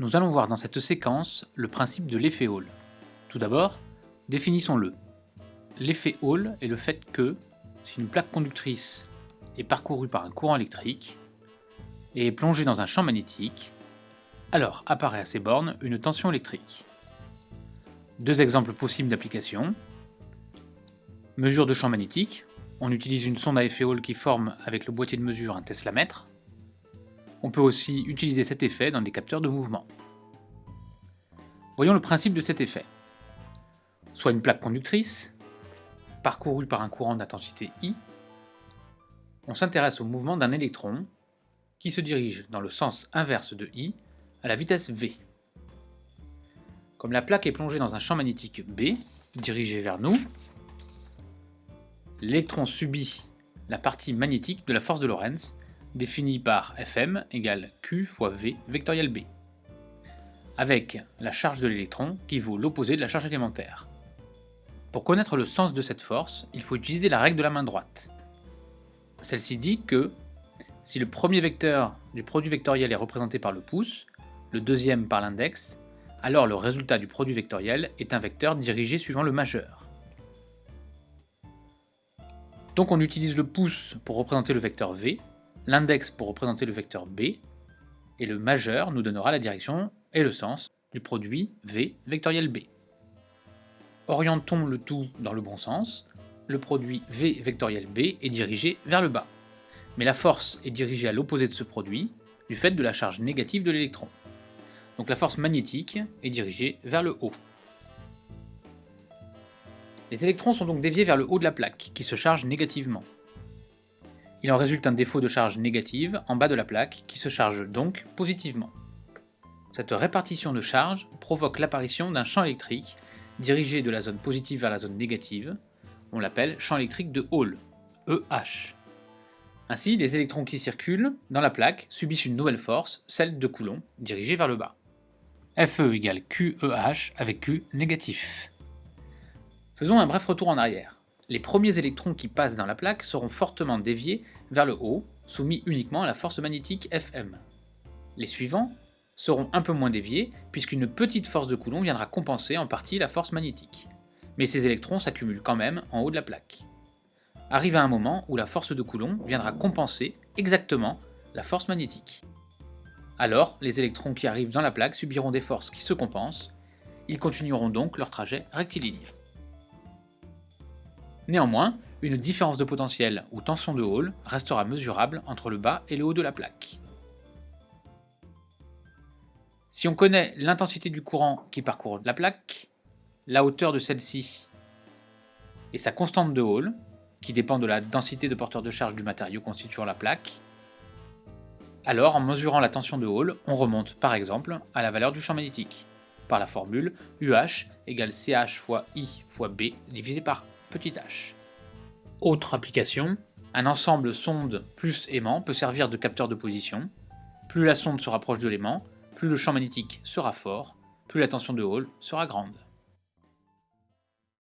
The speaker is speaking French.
Nous allons voir dans cette séquence le principe de l'effet Hall. Tout d'abord, définissons-le. L'effet Hall est le fait que, si une plaque conductrice est parcourue par un courant électrique et est plongée dans un champ magnétique, alors apparaît à ces bornes une tension électrique. Deux exemples possibles d'application. Mesure de champ magnétique. On utilise une sonde à effet Hall qui forme avec le boîtier de mesure un Tesla mètre. On peut aussi utiliser cet effet dans des capteurs de mouvement. Voyons le principe de cet effet. Soit une plaque conductrice, parcourue par un courant d'intensité I, on s'intéresse au mouvement d'un électron qui se dirige dans le sens inverse de I à la vitesse v. Comme la plaque est plongée dans un champ magnétique B, dirigé vers nous, l'électron subit la partie magnétique de la force de Lorentz défini par Fm égale Q fois V vectoriel B, avec la charge de l'électron qui vaut l'opposé de la charge élémentaire. Pour connaître le sens de cette force, il faut utiliser la règle de la main droite. Celle-ci dit que si le premier vecteur du produit vectoriel est représenté par le pouce, le deuxième par l'index, alors le résultat du produit vectoriel est un vecteur dirigé suivant le majeur. Donc on utilise le pouce pour représenter le vecteur V, l'index pour représenter le vecteur b, et le majeur nous donnera la direction et le sens du produit v vectoriel b. Orientons le tout dans le bon sens, le produit v vectoriel b est dirigé vers le bas, mais la force est dirigée à l'opposé de ce produit, du fait de la charge négative de l'électron. Donc la force magnétique est dirigée vers le haut. Les électrons sont donc déviés vers le haut de la plaque, qui se charge négativement. Il en résulte un défaut de charge négative en bas de la plaque qui se charge donc positivement. Cette répartition de charge provoque l'apparition d'un champ électrique dirigé de la zone positive vers la zone négative, on l'appelle champ électrique de Hall, EH. Ainsi, les électrons qui circulent dans la plaque subissent une nouvelle force, celle de Coulomb, dirigée vers le bas. Fe égale QEH avec Q négatif. Faisons un bref retour en arrière les premiers électrons qui passent dans la plaque seront fortement déviés vers le haut, soumis uniquement à la force magnétique Fm. Les suivants seront un peu moins déviés, puisqu'une petite force de Coulomb viendra compenser en partie la force magnétique. Mais ces électrons s'accumulent quand même en haut de la plaque. Arrive un moment où la force de Coulomb viendra compenser exactement la force magnétique. Alors, les électrons qui arrivent dans la plaque subiront des forces qui se compensent, ils continueront donc leur trajet rectiligne. Néanmoins, une différence de potentiel ou tension de Hall restera mesurable entre le bas et le haut de la plaque. Si on connaît l'intensité du courant qui parcourt la plaque, la hauteur de celle-ci et sa constante de Hall, qui dépend de la densité de porteur de charge du matériau constituant la plaque, alors en mesurant la tension de Hall, on remonte par exemple à la valeur du champ magnétique, par la formule UH égale CH fois I fois B divisé par petit h. Autre application, un ensemble sonde plus aimant peut servir de capteur de position. Plus la sonde se rapproche de l'aimant, plus le champ magnétique sera fort, plus la tension de Hall sera grande.